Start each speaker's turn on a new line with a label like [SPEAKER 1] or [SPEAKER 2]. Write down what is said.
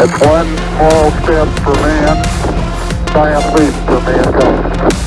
[SPEAKER 1] It's one small step for man, giant leap for mankind.